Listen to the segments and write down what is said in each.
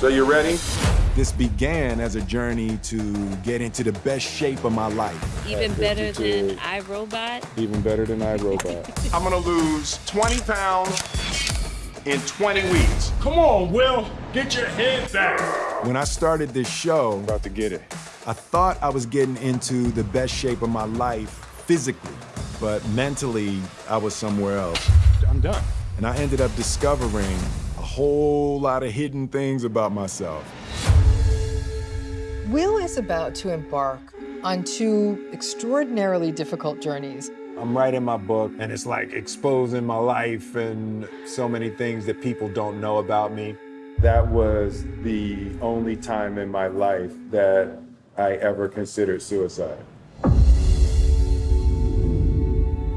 So you ready? This began as a journey to get into the best shape of my life. Even better than I, Robot. Even better than I, Robot. I'm gonna lose 20 pounds in 20 weeks. Come on, Will. Get your head back. When I started this show, About to get it. I thought I was getting into the best shape of my life physically, but mentally, I was somewhere else. I'm done. And I ended up discovering a whole lot of hidden things about myself. Will is about to embark on two extraordinarily difficult journeys. I'm writing my book, and it's like exposing my life and so many things that people don't know about me. That was the only time in my life that I ever considered suicide.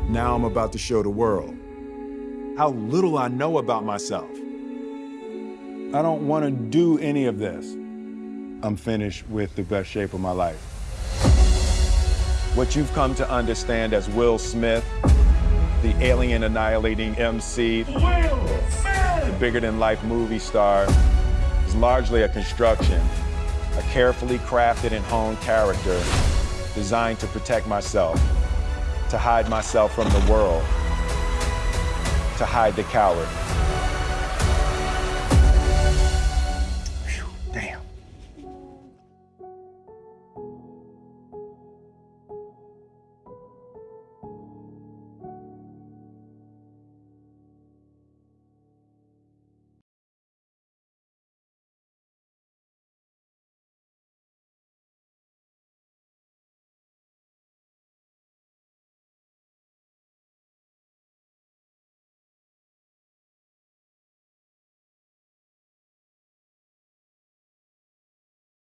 Now I'm about to show the world how little I know about myself. I don't want to do any of this. I'm finished with the best shape of my life. What you've come to understand as Will Smith, the alien annihilating MC, the bigger than life movie star, is largely a construction, a carefully crafted and honed character designed to protect myself, to hide myself from the world, to hide the coward. Damn.